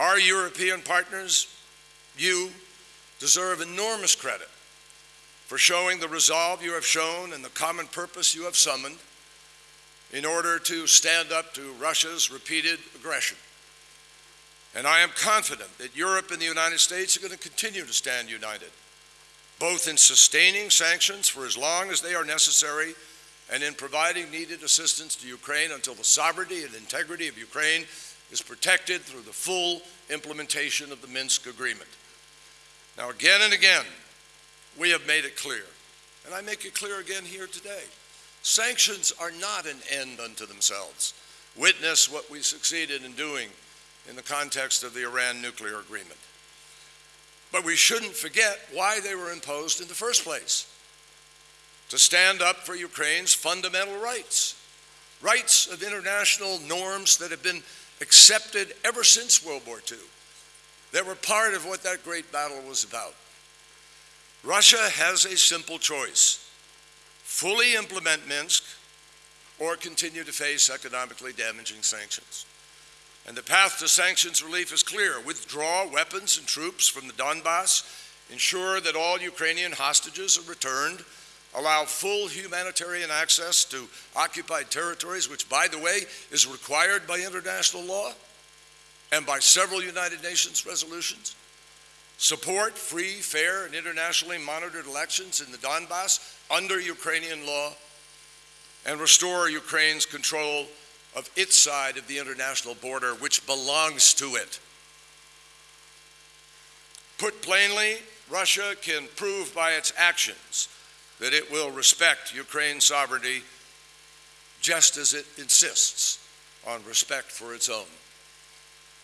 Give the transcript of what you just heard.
Our European partners, you, deserve enormous credit for showing the resolve you have shown and the common purpose you have summoned in order to stand up to Russia's repeated aggression. And I am confident that Europe and the United States are going to continue to stand united, both in sustaining sanctions for as long as they are necessary and in providing needed assistance to Ukraine until the sovereignty and integrity of Ukraine is protected through the full implementation of the Minsk Agreement. Now, again and again, we have made it clear, and I make it clear again here today sanctions are not an end unto themselves. Witness what we succeeded in doing in the context of the Iran nuclear agreement. But we shouldn't forget why they were imposed in the first place to stand up for Ukraine's fundamental rights, rights of international norms that have been accepted ever since World War II, that were part of what that great battle was about. Russia has a simple choice fully implement Minsk or continue to face economically damaging sanctions. And the path to sanctions relief is clear withdraw weapons and troops from the Donbass, ensure that all Ukrainian hostages are returned, allow full humanitarian access to occupied territories, which, by the way, is required by international law and by several United Nations resolutions. Support free, fair, and internationally monitored elections in the Donbass under Ukrainian law and restore Ukraine's control of its side of the international border, which belongs to it. Put plainly, Russia can prove by its actions that it will respect Ukraine's sovereignty just as it insists on respect for its own.